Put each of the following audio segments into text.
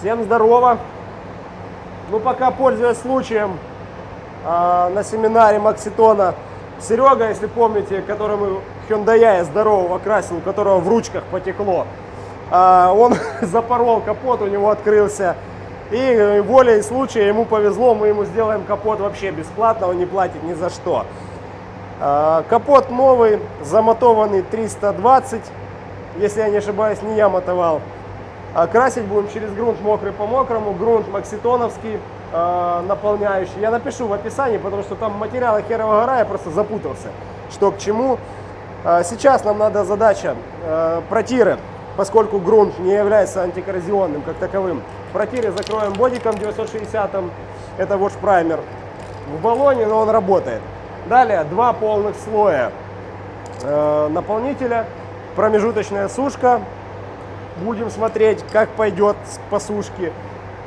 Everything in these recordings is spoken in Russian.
Всем здорово! Ну, пока пользуясь случаем, э, на семинаре Макситона Серега, если помните, которому Hyundai здорового красил, у которого в ручках потекло, э, он запорол капот, у него открылся. И волей случая ему повезло, мы ему сделаем капот вообще бесплатно, он не платит ни за что. Э, капот новый, замотованный 320, если я не ошибаюсь, не я мотовал. А красить будем через грунт мокрый по мокрому, грунт макситоновский э, наполняющий. Я напишу в описании, потому что там материалы херова гора, я просто запутался, что к чему. Э, сейчас нам надо задача э, протиры, поскольку грунт не является антикоррозионным как таковым. В протире закроем бодиком 960, это wash праймер в баллоне, но он работает. Далее два полных слоя э, наполнителя, промежуточная сушка, Будем смотреть, как пойдет по сушке.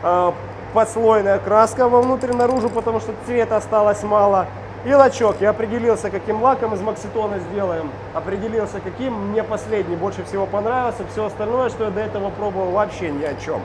А, подслойная краска вовнутрь наружу, потому что цвета осталось мало. И лачок. Я определился, каким лаком из Макситона сделаем. Определился, каким. Мне последний больше всего понравился. Все остальное, что я до этого пробовал, вообще ни о чем.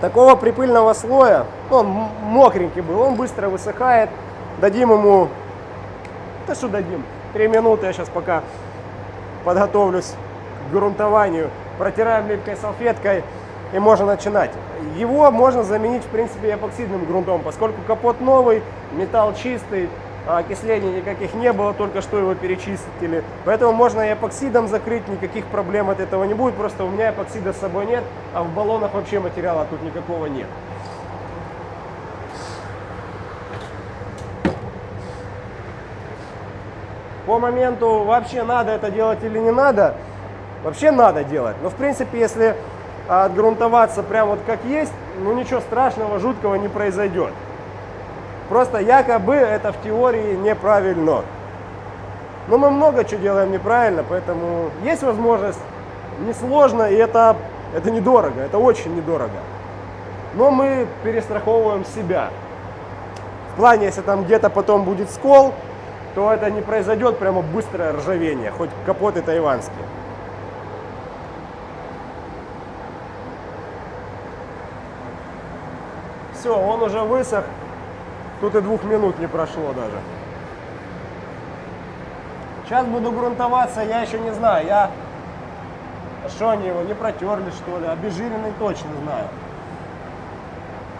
Такого припыльного слоя, ну, он мокренький был, он быстро высыхает. Дадим ему, да что дадим, 3 минуты я сейчас пока подготовлюсь к грунтованию. Протираем липкой салфеткой и можно начинать. Его можно заменить, в принципе, эпоксидным грунтом, поскольку капот новый, металл чистый, окислений никаких не было, только что его перечистили. Поэтому можно и эпоксидом закрыть, никаких проблем от этого не будет. Просто у меня эпоксида с собой нет, а в баллонах вообще материала тут никакого нет. По моменту вообще надо это делать или не надо, вообще надо делать. Но в принципе, если отгрунтоваться прям вот как есть, ну ничего страшного, жуткого не произойдет. Просто якобы это в теории неправильно. Но мы много чего делаем неправильно, поэтому есть возможность, несложно, и это, это недорого, это очень недорого. Но мы перестраховываем себя. В плане, если там где-то потом будет скол, то это не произойдет прямо быстрое ржавение, хоть капоты тайванские. Все, он уже высох. Тут и двух минут не прошло даже. Сейчас буду грунтоваться, я еще не знаю. Я... Что они его, не протерли что ли? Обезжиренный точно знаю.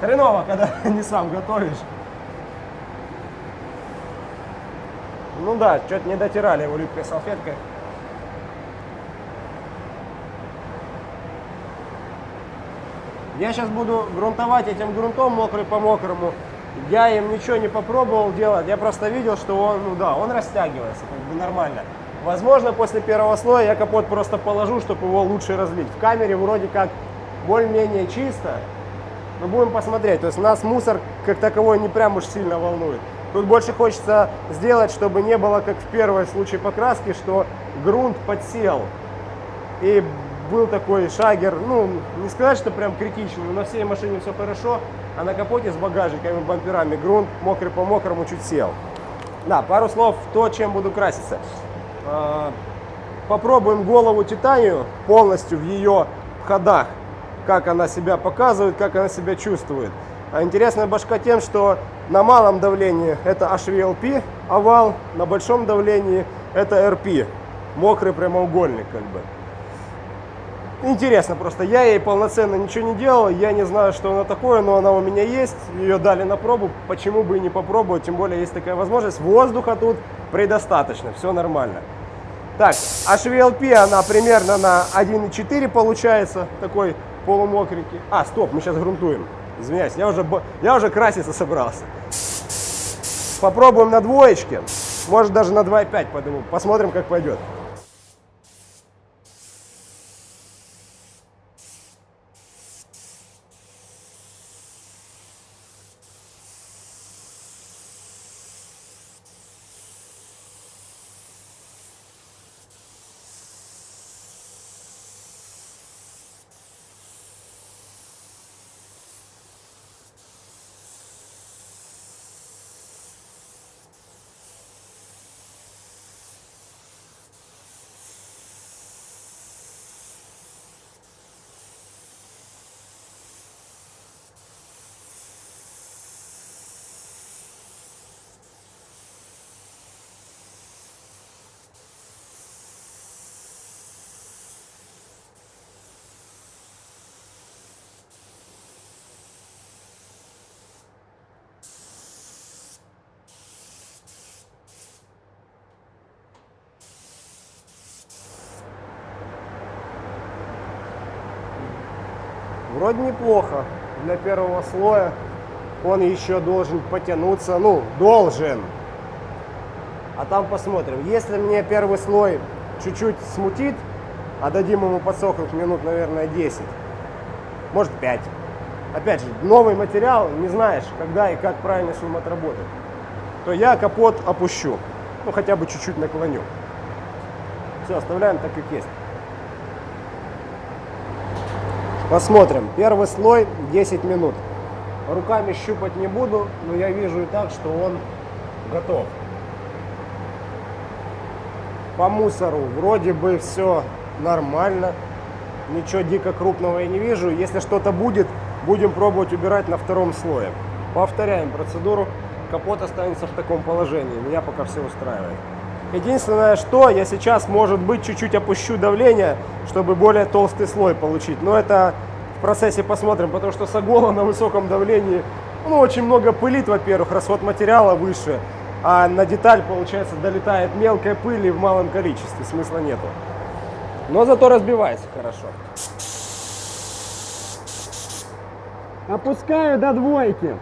Хреново, когда не сам готовишь. Ну да, что-то не дотирали его липкой салфеткой. Я сейчас буду грунтовать этим грунтом мокрый по мокрому. Я им ничего не попробовал делать, я просто видел, что он, ну да, он растягивается, как бы нормально. Возможно, после первого слоя я капот просто положу, чтобы его лучше разлить. В камере вроде как более-менее чисто, но будем посмотреть. То есть нас мусор как таковой не прям уж сильно волнует. Тут больше хочется сделать, чтобы не было, как в первом случае покраски, что грунт подсел. И был такой шагер, ну, не сказать, что прям критичный, но на всей машине все хорошо, а на капоте с багажниками, бамперами грунт мокрый по мокрому чуть сел. Да, пару слов то, чем буду краситься. А, попробуем голову титанию полностью в ее ходах, как она себя показывает, как она себя чувствует. А интересная башка тем, что на малом давлении это HVLP овал, на большом давлении это RP, мокрый прямоугольник как бы. Интересно просто, я ей полноценно ничего не делал, я не знаю, что она такое, но она у меня есть, ее дали на пробу, почему бы и не попробовать, тем более есть такая возможность, воздуха тут предостаточно, все нормально. Так, HVLP она примерно на 1,4 получается, такой полумокренький. А, стоп, мы сейчас грунтуем. Извиняюсь, я уже, я уже краситься собрался. Попробуем на двоечке. Может даже на 2,5 подниму. Посмотрим, как пойдет. Вроде неплохо для первого слоя. Он еще должен потянуться, ну, должен. А там посмотрим. Если мне первый слой чуть-чуть смутит, а дадим ему подсохнуть минут, наверное, 10, может 5. Опять же, новый материал, не знаешь, когда и как правильно ним отработать, то я капот опущу. Ну, хотя бы чуть-чуть наклоню. Все, оставляем так, как есть. Посмотрим. Первый слой 10 минут. Руками щупать не буду, но я вижу и так, что он готов. По мусору вроде бы все нормально. Ничего дико крупного я не вижу. Если что-то будет, будем пробовать убирать на втором слое. Повторяем процедуру. Капот останется в таком положении. Меня пока все устраивает. Единственное, что я сейчас, может быть, чуть-чуть опущу давление, чтобы более толстый слой получить. Но это в процессе посмотрим, потому что сагола на высоком давлении, ну, очень много пылит, во-первых, расход материала выше, а на деталь, получается, долетает мелкая пыль в малом количестве, смысла нету. Но зато разбивается хорошо. Опускаю до двойки.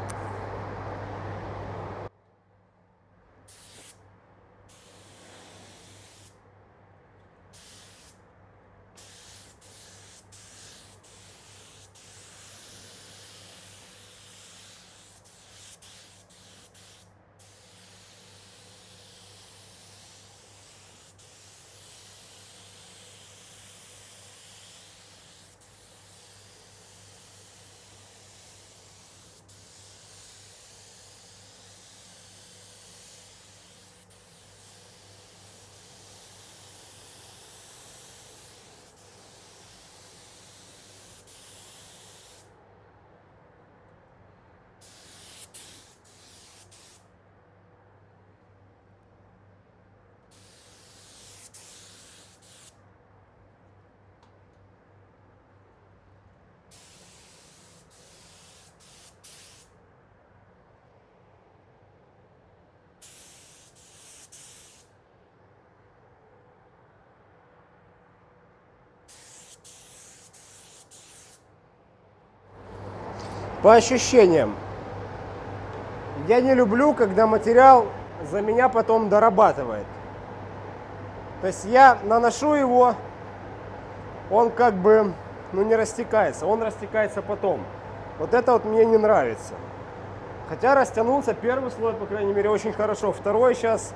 По ощущениям, я не люблю, когда материал за меня потом дорабатывает. То есть я наношу его, он как бы ну, не растекается, он растекается потом. Вот это вот мне не нравится. Хотя растянулся первый слой, по крайней мере, очень хорошо. Второй сейчас,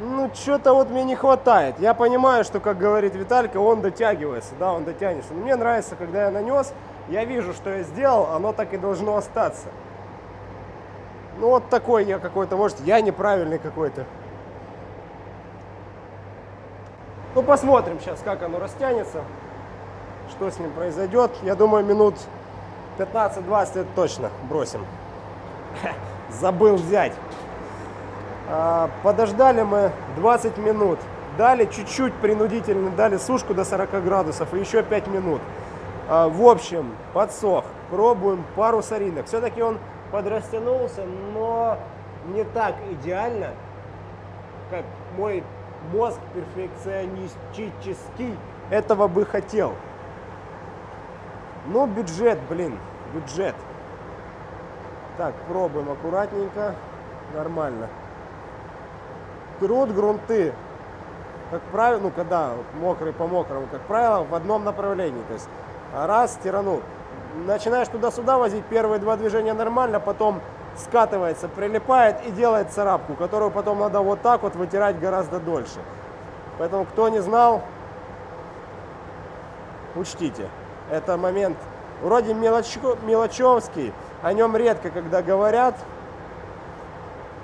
ну, что-то вот мне не хватает. Я понимаю, что, как говорит Виталька, он дотягивается, да, он дотянется. Но мне нравится, когда я нанес, я вижу, что я сделал, оно так и должно остаться. Ну вот такой я какой-то, может, я неправильный какой-то. Ну посмотрим сейчас, как оно растянется, что с ним произойдет. Я думаю, минут 15-20 это точно бросим. Забыл взять. А, подождали мы 20 минут. Дали чуть-чуть принудительно, дали сушку до 40 градусов и еще 5 минут. А, в общем, подсох. Пробуем пару соринок. Все-таки он подрастянулся, но не так идеально, как мой мозг перфекционистический этого бы хотел. Но бюджет, блин, бюджет. Так, пробуем аккуратненько. Нормально. Трут грунты, как правило, ну когда мокрый по мокрому, как правило, в одном направлении. То есть раз, тиранул. Начинаешь туда-сюда возить, первые два движения нормально, потом скатывается, прилипает и делает царапку, которую потом надо вот так вот вытирать гораздо дольше. Поэтому, кто не знал, учтите. Это момент вроде мелочко, мелочевский, о нем редко когда говорят,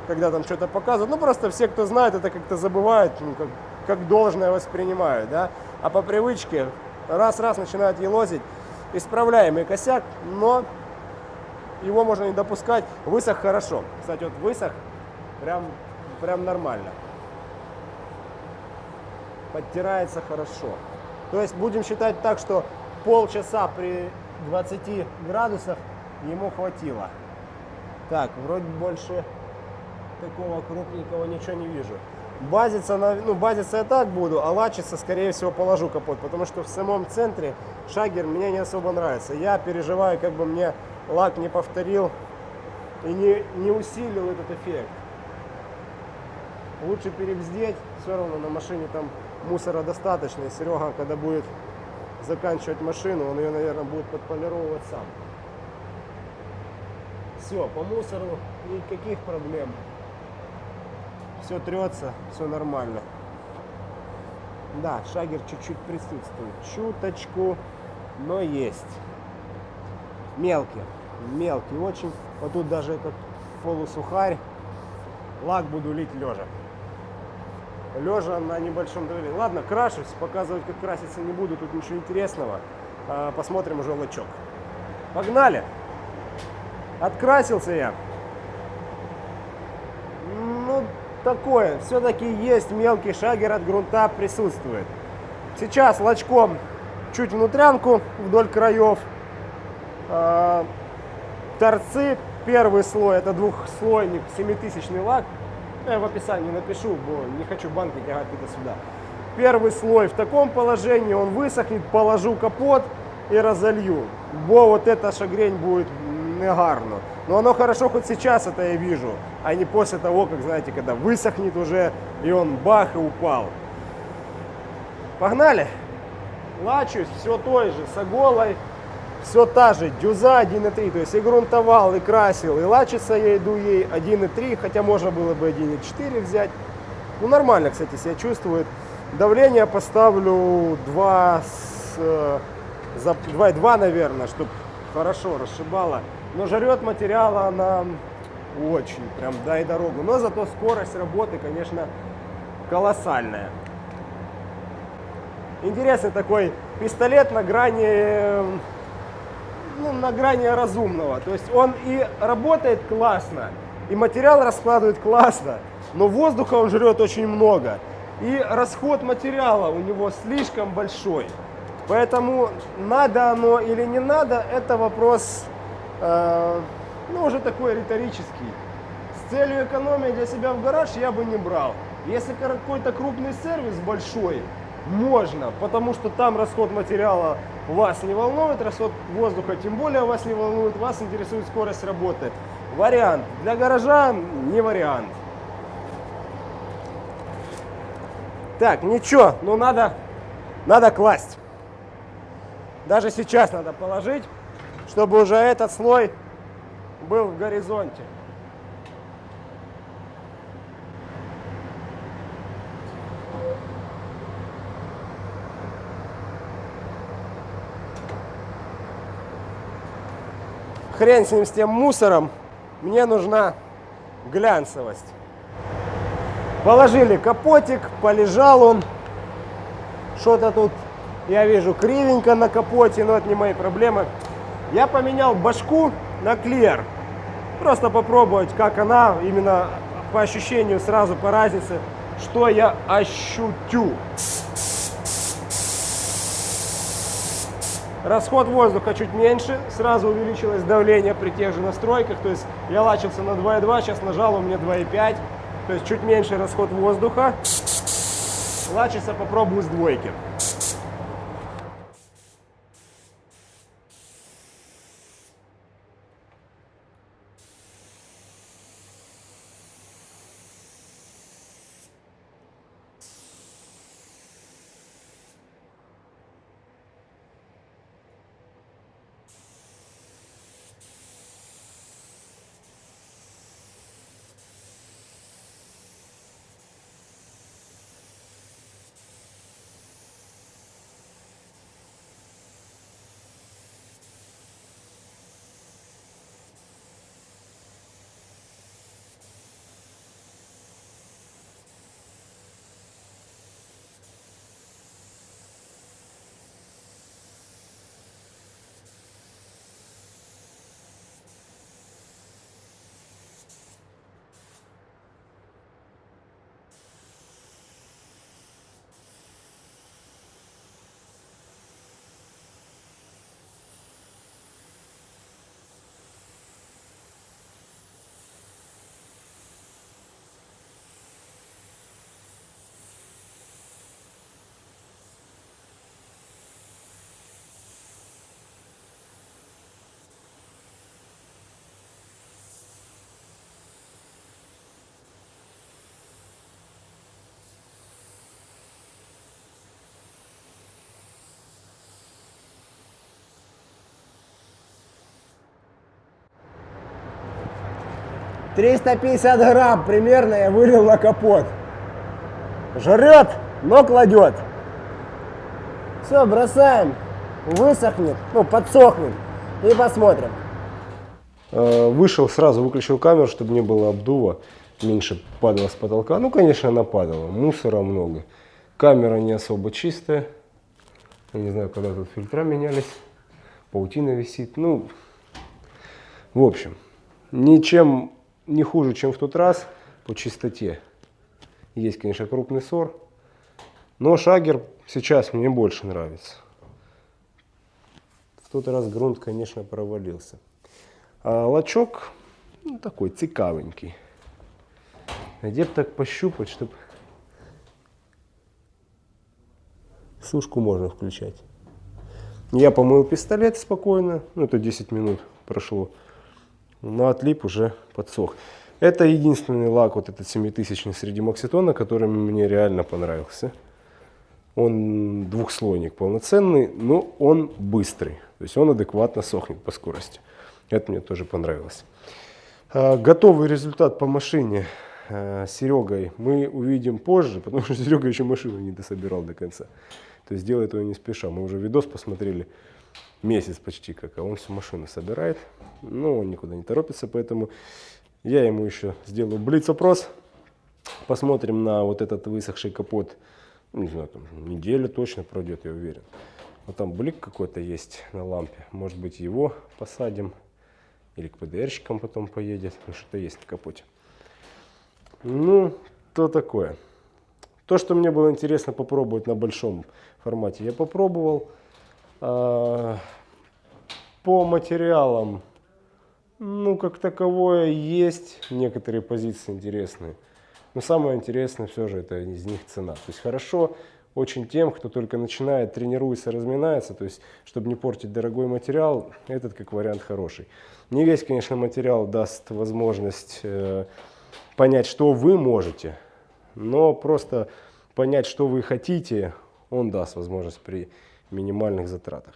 когда там что-то показывают. Ну, просто все, кто знает, это как-то забывают, ну, как, как должное воспринимают, да. А по привычке раз-раз начинают елозить. Исправляемый косяк, но его можно не допускать. Высох хорошо. Кстати, вот высох прям, прям нормально. Подтирается хорошо. То есть будем считать так, что полчаса при 20 градусах ему хватило. Так, вроде больше такого крупненького ничего не вижу. Базиться, на, ну, базиться я так буду, а лачиться, скорее всего, положу капот, потому что в самом центре шагер мне не особо нравится. Я переживаю, как бы мне лак не повторил и не, не усилил этот эффект. Лучше перебздеть, все равно на машине там мусора достаточно. И Серега, когда будет заканчивать машину, он ее, наверное, будет подполировывать сам. Все, по мусору никаких проблем. Все трется, все нормально. Да, шагер чуть-чуть присутствует. Чуточку, но есть. Мелкий. Мелкий очень. Вот тут даже этот полусухарь. Лак буду лить лежа. Лежа на небольшом давлении. Ладно, крашусь. Показывать, как краситься не буду. Тут ничего интересного. А, посмотрим уже лачок. Погнали! Открасился я. Ну, такое. Все-таки есть мелкий шагер от грунта присутствует. Сейчас лачком чуть внутрянку вдоль краев. А, торцы, первый слой, это двухслойник, 7000 лак. Я в описании напишу, не хочу банки тягать туда-сюда. Первый слой в таком положении, он высохнет, положу капот и разолью. Бо вот эта шагрень будет негарно. Но оно хорошо хоть сейчас это я вижу, а не после того, как, знаете, когда высохнет уже, и он бах и упал. Погнали! Лачусь, все той же, с оголой, все та же, дюза 1.3, то есть и грунтовал, и красил, и лачиться я иду ей 1.3, хотя можно было бы 1.4 взять. Ну, нормально, кстати, себя чувствует. Давление поставлю 2, с, 2,2, наверное, чтобы хорошо расшибало. Но жрет материала она очень, прям дай дорогу. Но зато скорость работы, конечно, колоссальная. Интересный такой пистолет на грани, ну, на грани разумного. То есть он и работает классно, и материал раскладывает классно, но воздуха он жрет очень много. И расход материала у него слишком большой. Поэтому надо оно или не надо, это вопрос, э, ну, уже такой риторический. С целью экономии для себя в гараж я бы не брал. Если какой-то крупный сервис большой, можно, потому что там расход материала вас не волнует, расход воздуха тем более вас не волнует, вас интересует скорость работы. Вариант. Для гаража не вариант. Так, ничего, ну надо, надо класть. Даже сейчас надо положить, чтобы уже этот слой был в горизонте. хрен с ним, с тем мусором, мне нужна глянцевость. Положили капотик, полежал он. Что-то тут, я вижу, кривенько на капоте, но это не мои проблемы. Я поменял башку на клеер. Просто попробовать, как она, именно по ощущению, сразу по разнице, что я ощутю. Расход воздуха чуть меньше, сразу увеличилось давление при тех же настройках, то есть я лачился на 2,2, сейчас нажал, у меня 2,5, то есть чуть меньше расход воздуха. Лачиться попробую с двойки. 350 грамм примерно я вылил на капот. Жрет, но кладет. Все, бросаем. Высохнет, ну, подсохнет. И посмотрим. Э, вышел, сразу выключил камеру, чтобы не было обдува. Меньше падало с потолка. Ну, конечно, она падала. Мусора много. Камера не особо чистая. Я не знаю, когда тут фильтра менялись. Паутина висит. Ну, в общем, ничем не хуже, чем в тот раз по чистоте. Есть, конечно, крупный сор. Но шагер сейчас мне больше нравится. В тот раз грунт, конечно, провалился. А лачок ну, такой цікавенький. Где бы так пощупать, чтобы сушку можно включать. Я помыл пистолет спокойно, ну это 10 минут прошло, но отлип уже подсох. Это единственный лак, вот этот 7000 среди Макситона, который мне реально понравился. Он двухслойник полноценный, но он быстрый. То есть он адекватно сохнет по скорости. Это мне тоже понравилось. А, готовый результат по машине с Серегой мы увидим позже, потому что Серега еще машину не дособирал до конца. То есть делает его не спеша. Мы уже видос посмотрели месяц почти как, а он всю машину собирает. Но он никуда не торопится, поэтому я ему еще сделаю блиц-опрос. Посмотрим на вот этот высохший капот. Не знаю, там неделю точно пройдет, я уверен. Вот там блик какой-то есть на лампе. Может быть его посадим. Или к ПДРщикам потом поедет. Ну, что-то есть на капоте. Ну, то такое. То, что мне было интересно попробовать на большом формате, я попробовал. А, по материалам, ну, как таковое, есть некоторые позиции интересные. Но самое интересное все же это из них цена. То есть хорошо очень тем, кто только начинает, тренируется, разминается, то есть, чтобы не портить дорогой материал, этот как вариант хороший. Не весь, конечно, материал даст возможность э, понять, что вы можете, но просто понять, что вы хотите, он даст возможность при минимальных затратах.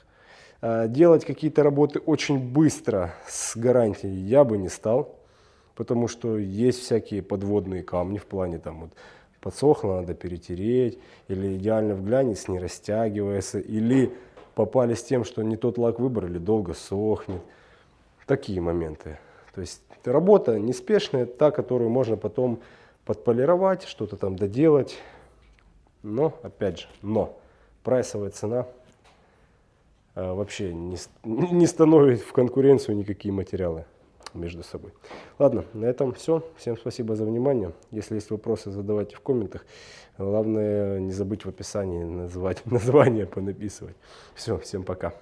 Э, делать какие-то работы очень быстро с гарантией я бы не стал, потому что есть всякие подводные камни в плане там вот подсохло, надо перетереть, или идеально в глянец не растягивается, или попали с тем, что не тот лак выбрали, долго сохнет. Такие моменты. То есть работа неспешная, та, которую можно потом подполировать, что-то там доделать. Но, опять же, но прайсовая цена вообще не, не становит в конкуренцию никакие материалы между собой. Ладно, на этом все. Всем спасибо за внимание. Если есть вопросы, задавайте в комментах. Главное, не забыть в описании назвать название понаписывать. Все, всем пока.